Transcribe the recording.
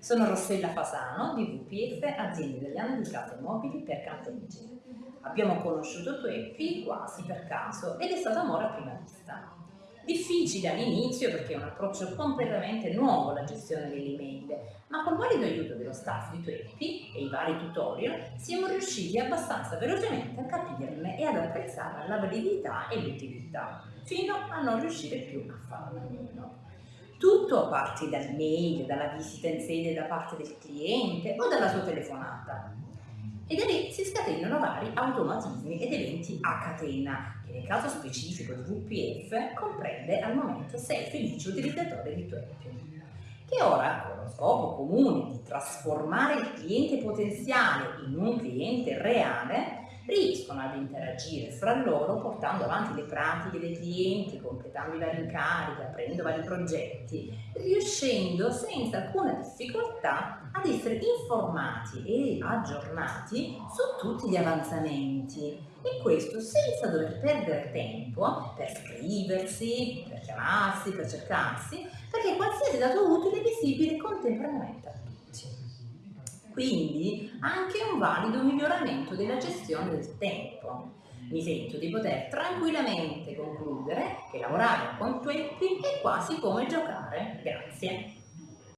Sono Rossella Fasano di VPF, azienda italiana di case mobili per campeggi. Abbiamo conosciuto Tueppi quasi per caso ed è stato amore a prima vista. Difficile all'inizio perché è un approccio completamente nuovo alla gestione delle email, ma con valido aiuto dello staff di Tueppi e i vari tutorial siamo riusciti abbastanza velocemente a capirne e ad apprezzare la validità e l'utilità, fino a non riuscire più a farne a meno. Tutto parte dal mail, dalla visita in sede da parte del cliente o dalla sua telefonata. E da lì si scatenano vari automatismi ed eventi a catena, che nel caso specifico di VPF comprende al momento 6 felici utilizzatori di Twerk, che ora, con lo scopo comune di trasformare il cliente potenziale in un cliente reale, riescono ad interagire fra loro portando avanti le pratiche dei clienti, completando i vari incarichi, aprendo vari progetti, riuscendo senza alcuna difficoltà ad essere informati e aggiornati su tutti gli avanzamenti e questo senza dover perdere tempo per scriversi, per chiamarsi, per cercarsi, perché qualsiasi dato utile è visibile contemporaneamente a tutti. Quindi anche un valido miglioramento della gestione del tempo. Mi sento di poter tranquillamente concludere che lavorare con Tweppi è quasi come giocare. Grazie.